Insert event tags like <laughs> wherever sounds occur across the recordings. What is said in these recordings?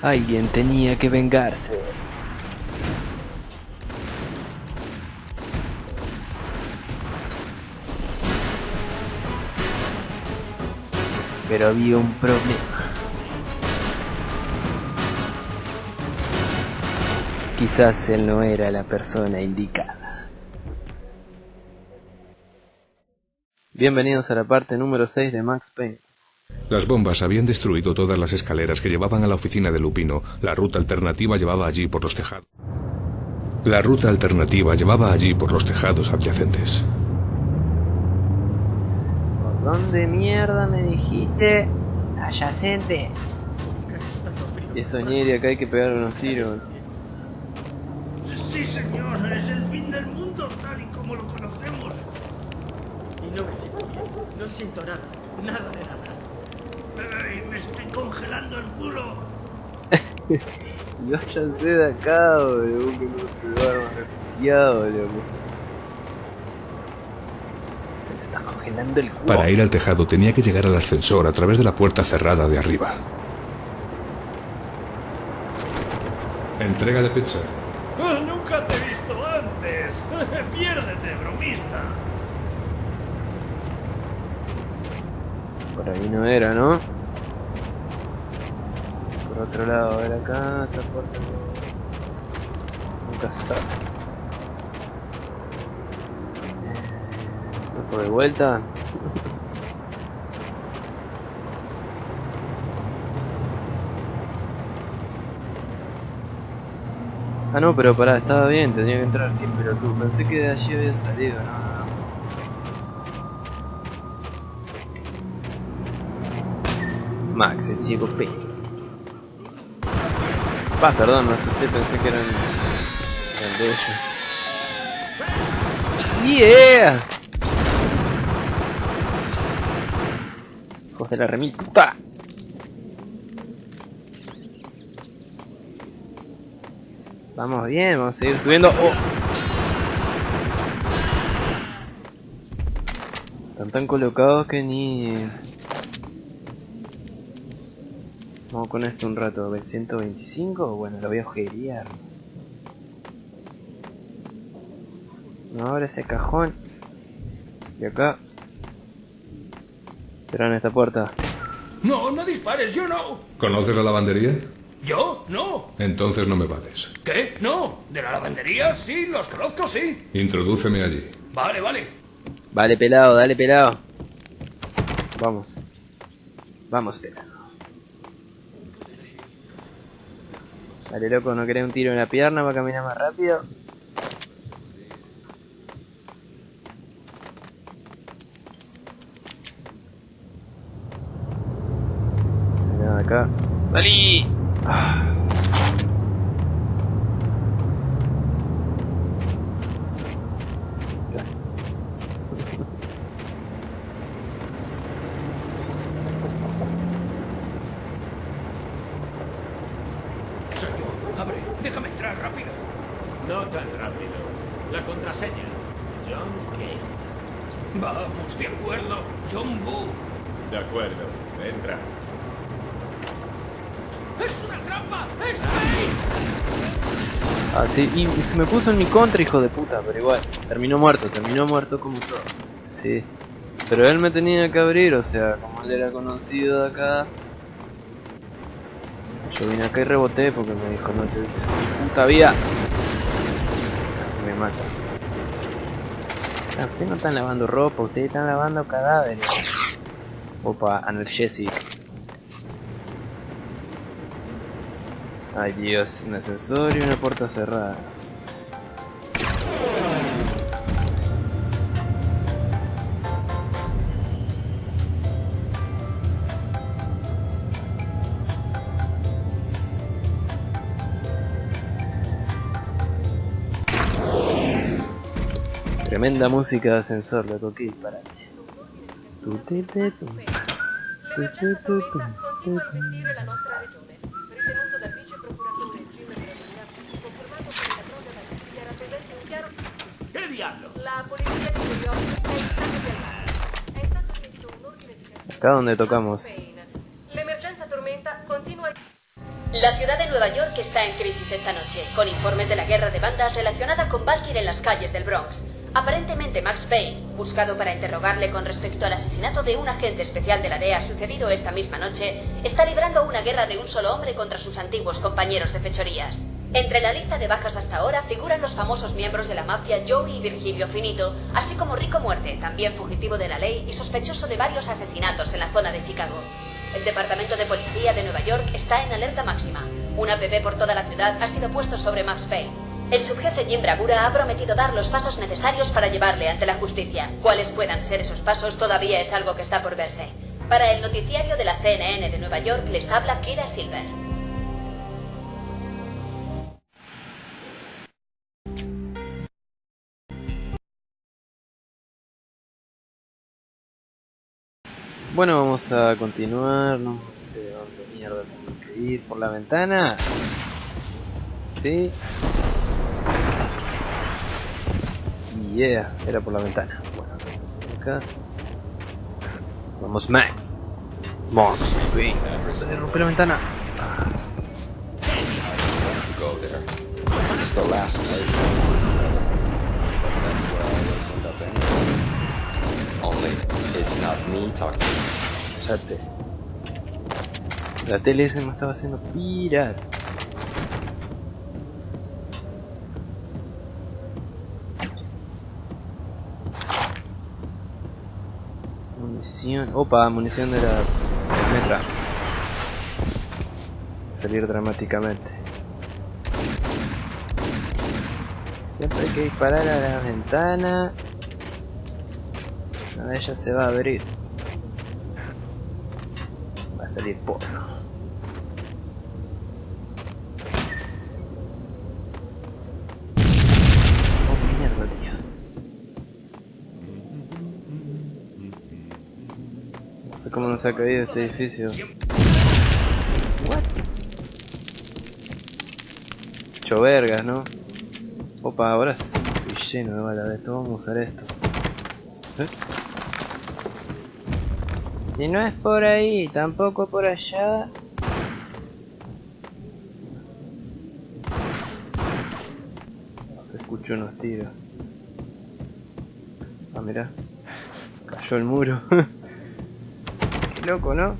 Alguien tenía que vengarse. Pero había un problema. Quizás él no era la persona indicada. Bienvenidos a la parte número 6 de Max Payne. Las bombas habían destruido todas las escaleras que llevaban a la oficina de Lupino. La ruta alternativa llevaba allí por los tejados. La ruta alternativa llevaba allí por los tejados adyacentes. ¿Por dónde mierda me dijiste? Adyacente. Y soñé acá hay que pegar unos tiros. Sí, señor, es el fin del mundo tal y como lo conocemos. Y no me siento bien. No siento nada. Nada de nada. Ay, me estoy congelando el culo. <laughs> Y váyanse de acá, boludo, que no se loco. Me está congelando el culo. Para ir al tejado tenía que llegar al ascensor a través de la puerta cerrada de arriba. Entrega de pizza. Ah, Nunca te he visto antes. <laughs> Piérdete, bromista. Por ahí no era, ¿no? Por otro lado, a ver acá, esta puerta Nunca se sabe. ¿No por de vuelta? Ah no, pero pará, estaba bien, tenía que entrar, qué pelotudo. Pensé que de allí había salido, no, no, no. Max, el ciego P. Pa, perdón, me asusté, pensé que eran, eran de ellos. ¡Yeah! Hijos de la remil puta. Vamos bien, vamos a seguir subiendo. Oh. Están tan colocados que ni... Vamos con esto un rato, ¿ven 125? Bueno, lo voy a ojerear. No abre ese cajón. Y acá. Será en esta puerta. No, no dispares, yo no. ¿Conoces la lavandería? ¿Yo? No. Entonces no me vales. ¿Qué? No. ¿De la lavandería? Sí, los conozco, sí. Introdúceme allí. Vale, vale. Vale, pelado, dale, pelado. Vamos. Vamos, pelado. Dale, loco, ¿no querés un tiro en la pierna para caminar más rápido? Nada acá. ¡Salí! Ah. Ya. Soy yo. Abre, déjame entrar rápido. No tan rápido. La contraseña. John Kay. Vamos, de acuerdo. John Boo. De acuerdo. Entra. ¡Es una trampa! ¡Space! Ah, sí, y se me puso en mi contra, hijo de puta, pero igual, terminó muerto, terminó muerto como todo. Sí. Pero él me tenía que abrir, o sea, como él era conocido de acá. Yo vine acá y reboté porque me dijo, no te puta vida. Casi me mata. Ustedes no están lavando ropa, ustedes están lavando cadáveres. Opa, analgesic. Ay Dios, un ascensor y una puerta cerrada. È stato emesso un ordine di cattura Acá donde tocamos. La ciudad de Nueva York está en crisis esta noche, con informes de la guerra de bandas relacionada con Valkyrie en las calles del Bronx. Aparentemente Max Payne, buscado para interrogarle con respecto al asesinato de un agente especial de la DEA sucedido esta misma noche, está librando una guerra de un solo hombre contra sus antiguos compañeros de fechorías. Entre la lista de bajas hasta ahora figuran los famosos miembros de la mafia Joey y Virgilio Finito, así como Rico Muerte, también fugitivo de la ley y sospechoso de varios asesinatos en la zona de Chicago. El Departamento de Policía de Nueva York está en alerta máxima. Un APB por toda la ciudad ha sido puesto sobre Max Payne. El subjefe Jim Bravura ha prometido dar los pasos necesarios para llevarle ante la justicia. Cuáles puedan ser esos pasos todavía es algo que está por verse. Para el noticiario de la CNN de Nueva York les habla Kira Silver. Bueno, vamos a continuar. No sé dónde mierda tengo que ir. ¿Por la ventana? Sí. Yeah, era por la ventana. Bueno, vamos acá. Vamos, Max. Vamos, ven. Rompe la ventana. Ah, to go there. It's the last place. Opa, munición de la metra. Salir dramáticamente. Siempre hay que disparar a la ventana. Una de ellas se va a abrir. Va a salir porno. Oh mierda, tío. No sé cómo nos ha caído este edificio. What? Hecho vergas, ¿no? Opa, ahora estoy lleno de balas de esto. Vamos a usar esto. ¿Eh? Si no es por ahí, tampoco por allá. Se escuchó unos tiros. Ah, mira. Cayó el muro. <laughs> Loco, ¿no?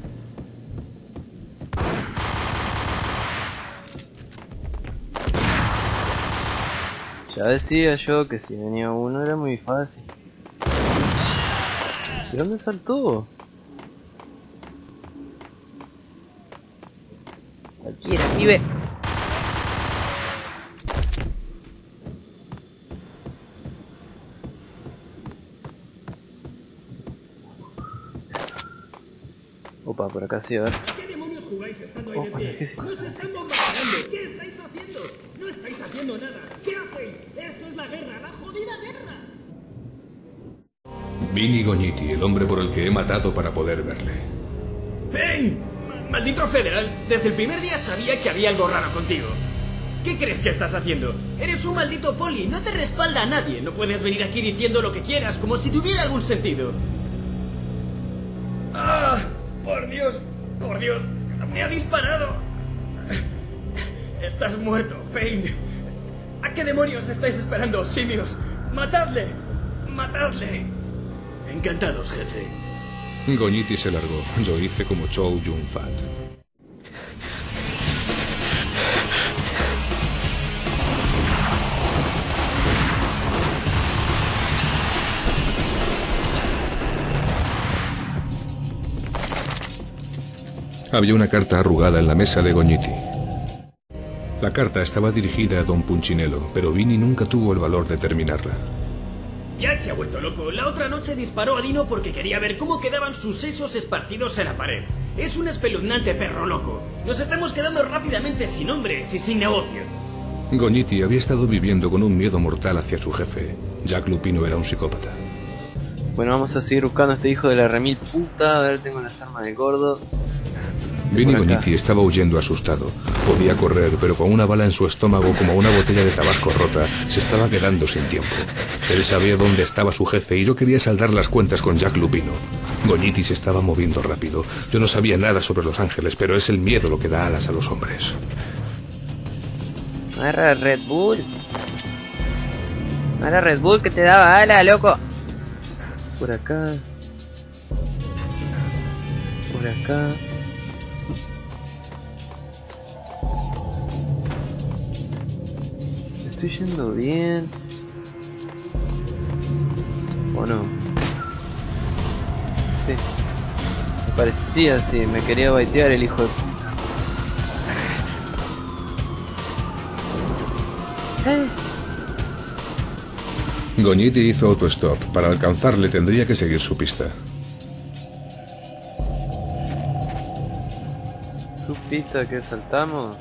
Ya decía yo que si venía uno era muy fácil. ¿De dónde saltó? Cualquiera, pibe. Opa, por acá sí, a ver. ¿Qué demonios jugáis estando ahí de pie? ¿qué se- ¡Nos están bombardeando! ¿Qué estáis haciendo? ¡No estáis haciendo nada! ¿Qué hacéis? ¡Esto es la guerra! ¡La jodida guerra! Vinny Goñiti, el hombre por el que he matado para poder verle. Ma- Maldito federal, desde el primer día sabía que había algo raro contigo. ¿Qué crees que estás haciendo? Eres un maldito poli, no te respalda a nadie. No puedes venir aquí diciendo lo que quieras, como si tuviera algún sentido. ¡Por Dios! ¡Por Dios! ¡Me ha disparado! Estás muerto, Payne. ¿A qué demonios estáis esperando, simios? ¡Matadle! ¡Matadle! Encantados, jefe. Goñiti se largó. Yo hice como Chow Yun Fat. Había una carta arrugada en la mesa de Goñiti. La carta estaba dirigida a don Punchinello, pero Vinny nunca tuvo el valor de terminarla. Jack se ha vuelto loco. La otra noche disparó a Dino porque quería ver cómo quedaban sus sesos esparcidos en la pared. Es un espeluznante perro loco. Nos estamos quedando rápidamente sin hombres y sin negocio. Goñiti había estado viviendo con un miedo mortal hacia su jefe. Jack Lupino era un psicópata. Bueno, vamos a seguir buscando a este hijo de la remil puta. A ver, tengo las armas del gordo. Vinny. Goñiti estaba huyendo asustado. Podía correr, pero con una bala en su estómago como una botella de tabasco rota, se estaba quedando sin tiempo. Él sabía dónde estaba su jefe y yo quería saldar las cuentas con Jack Lupino. Goñiti se estaba moviendo rápido. Yo no sabía nada sobre los ángeles, pero es el miedo lo que da alas a los hombres. No era Red Bull. No era Red Bull que te daba ala, loco. Por acá. Por acá. Estoy yendo bien. ¿O no? Sí. Me parecía así, me quería baitear el hijo de. Eh. Goñiti hizo autostop. Para alcanzarle tendría que seguir su pista. Su pista que saltamos.